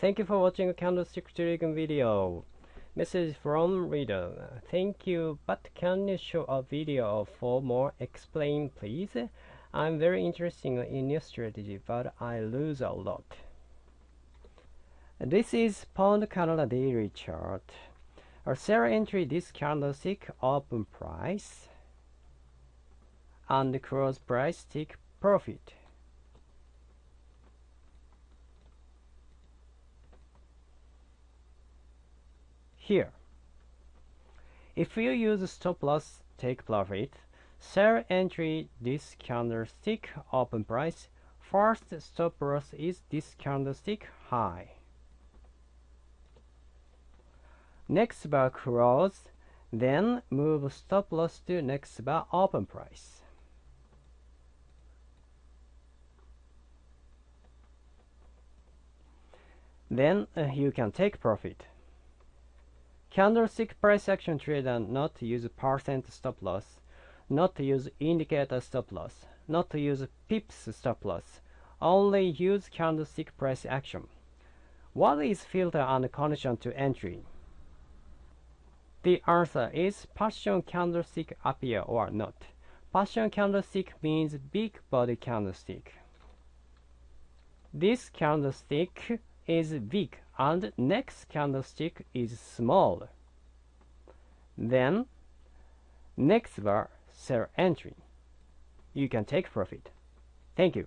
Thank you for watching candlestick trading video. Message from reader. Thank you, but can you show a video for more explain please? I'm very interested in your strategy, but I lose a lot. This is Pound Canada daily chart. A sell entry this candlestick open price and close price take profit. Here, if you use stop loss take profit, sell entry this candlestick open price, first stop loss is this candlestick high. Next bar close, then move stop loss to next bar open price. Then uh, you can take profit. Candlestick price action trade and not to use percent stop loss, not to use indicator stop loss, not to use pips stop loss, only use candlestick price action. What is filter and condition to entry? The answer is passion candlestick appear or not. Passion candlestick means big body candlestick. This candlestick is big and next candlestick is small. Then next bar sell entry. You can take profit. Thank you.